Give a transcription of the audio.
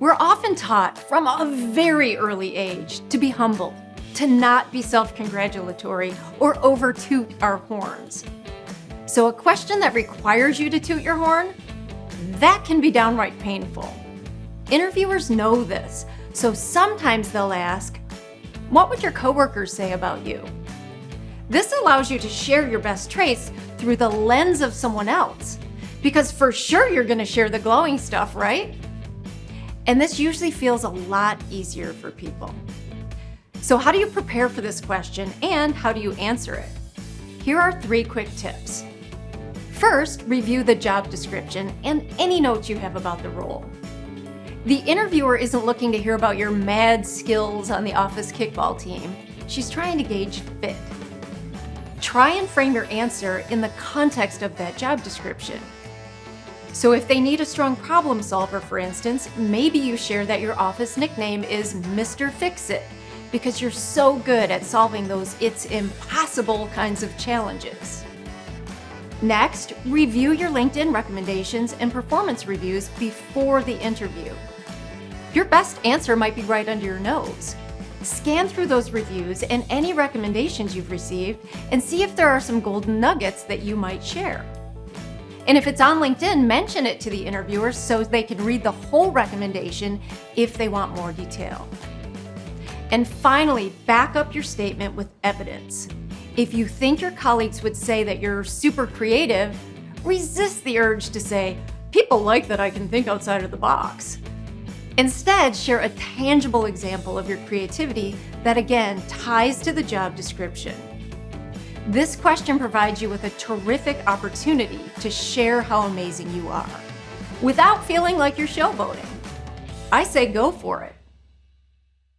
We're often taught from a very early age to be humble, to not be self-congratulatory or over toot our horns. So a question that requires you to toot your horn, that can be downright painful. Interviewers know this, so sometimes they'll ask, what would your coworkers say about you? This allows you to share your best traits through the lens of someone else, because for sure you're gonna share the glowing stuff, right? And this usually feels a lot easier for people. So how do you prepare for this question and how do you answer it? Here are three quick tips. First, review the job description and any notes you have about the role. The interviewer isn't looking to hear about your mad skills on the office kickball team. She's trying to gauge fit. Try and frame your answer in the context of that job description. So if they need a strong problem solver, for instance, maybe you share that your office nickname is Mr. Fix-It because you're so good at solving those it's impossible kinds of challenges. Next, review your LinkedIn recommendations and performance reviews before the interview. Your best answer might be right under your nose. Scan through those reviews and any recommendations you've received and see if there are some golden nuggets that you might share. And if it's on LinkedIn, mention it to the interviewers so they can read the whole recommendation if they want more detail. And finally, back up your statement with evidence. If you think your colleagues would say that you're super creative, resist the urge to say, people like that I can think outside of the box. Instead, share a tangible example of your creativity that again ties to the job description. This question provides you with a terrific opportunity to share how amazing you are without feeling like you're showboating. I say go for it.